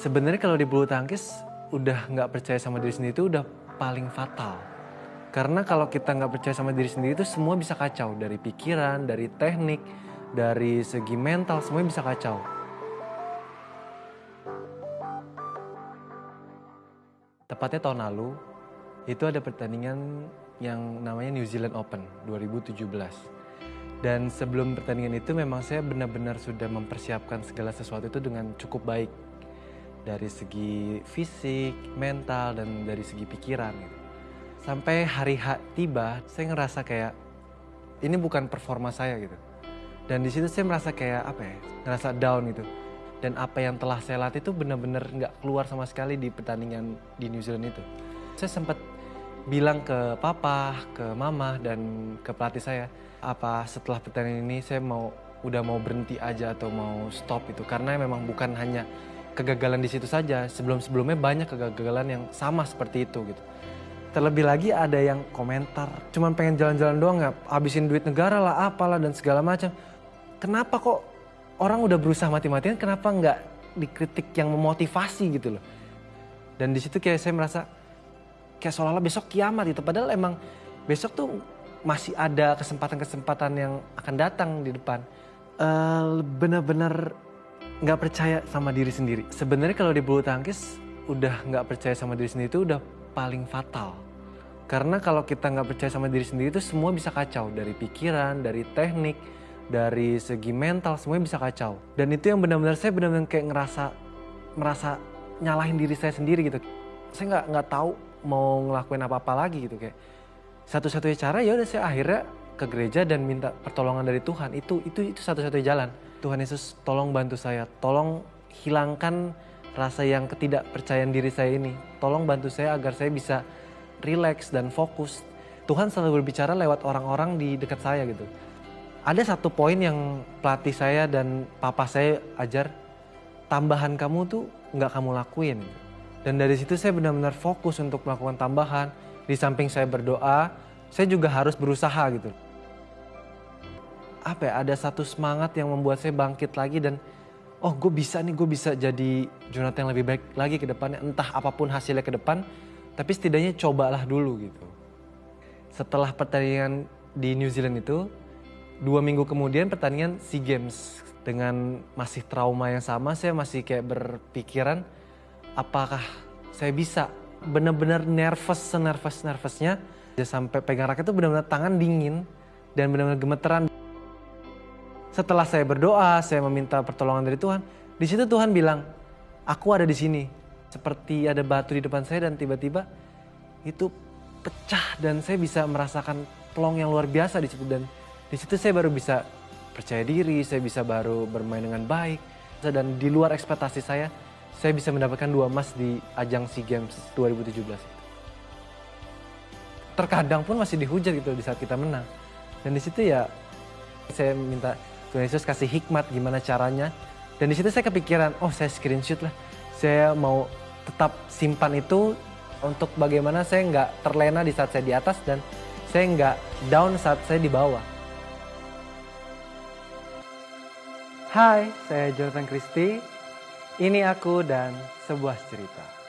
Sebenarnya kalau di bulu tangkis udah nggak percaya sama diri sendiri itu udah paling fatal. Karena kalau kita nggak percaya sama diri sendiri itu semua bisa kacau dari pikiran, dari teknik, dari segi mental semuanya bisa kacau. Tepatnya tahun lalu itu ada pertandingan yang namanya New Zealand Open 2017. Dan sebelum pertandingan itu memang saya benar-benar sudah mempersiapkan segala sesuatu itu dengan cukup baik. Dari segi fisik, mental, dan dari segi pikiran. Gitu. Sampai hari H tiba, saya ngerasa kayak ini bukan performa saya gitu. Dan di situ saya merasa kayak apa ya, ngerasa down gitu. Dan apa yang telah saya latih itu benar-benar nggak keluar sama sekali di pertandingan di New Zealand itu. Saya sempat bilang ke papa, ke mama, dan ke pelatih saya, apa setelah pertandingan ini saya mau udah mau berhenti aja atau mau stop itu karena memang bukan hanya kegagalan di situ saja. Sebelum-sebelumnya banyak kegagalan yang sama seperti itu gitu. Terlebih lagi ada yang komentar cuman pengen jalan-jalan doang nggak habisin duit negara lah apalah dan segala macam. Kenapa kok orang udah berusaha mati-matian kenapa nggak dikritik yang memotivasi gitu loh. Dan di situ kayak saya merasa kayak seolah-olah besok kiamat gitu. Padahal emang besok tuh masih ada kesempatan-kesempatan yang akan datang di depan. Uh, Benar-benar nggak percaya sama diri sendiri. Sebenarnya kalau di bulu tangkis udah nggak percaya sama diri sendiri itu udah paling fatal. Karena kalau kita nggak percaya sama diri sendiri itu semua bisa kacau dari pikiran, dari teknik, dari segi mental semuanya bisa kacau. Dan itu yang benar-benar saya benar-benar kayak ngerasa merasa nyalahin diri saya sendiri gitu. Saya nggak nggak tahu mau ngelakuin apa-apa lagi gitu kayak satu-satunya cara ya udah saya akhirnya ke gereja dan minta pertolongan dari Tuhan itu itu itu satu-satunya jalan Tuhan Yesus tolong bantu saya. Tolong hilangkan rasa yang ketidakpercayaan diri saya ini. Tolong bantu saya agar saya bisa rileks dan fokus. Tuhan selalu berbicara lewat orang-orang di dekat saya gitu. Ada satu poin yang pelatih saya dan papa saya ajar tambahan kamu tuh nggak kamu lakuin. Dan dari situ saya benar-benar fokus untuk melakukan tambahan. Di samping saya berdoa, saya juga harus berusaha gitu. Apa ya, ada satu semangat yang membuat saya bangkit lagi dan oh gue bisa nih, gue bisa jadi Jonathan yang lebih baik lagi ke depannya. Entah apa pun hasilnya ke depan, tapi setidaknya cobalah dulu gitu. Setelah pertandingan di New Zealand itu, dua minggu kemudian pertandingan SEA Games. Dengan masih trauma yang sama, saya masih kayak berpikiran apakah saya bisa bener-bener nervous senervous nervousnya sampai pegang raket itu benar-benar tangan dingin dan benar-benar gemeteran. Setelah saya berdoa, saya meminta pertolongan dari Tuhan. Di situ Tuhan bilang, aku ada di sini. Seperti ada batu di depan saya dan tiba-tiba itu pecah dan saya bisa merasakan pelong yang luar biasa di situ dan di situ saya baru bisa percaya diri, saya bisa baru bermain dengan baik dan di luar ekspektasi saya saya bisa mendapatkan dua emas di ajang SEA Games 2017 Terkadang pun masih dihujat gitu di saat kita menang. Dan di situ ya saya minta Tuhan Yesus kasih hikmat gimana caranya. Dan di situ saya kepikiran, oh saya screenshot lah. Saya mau tetap simpan itu untuk bagaimana saya nggak terlena di saat saya di atas dan saya nggak down saat saya di bawah. Hai, saya Jonathan Christie. Ini aku dan sebuah cerita.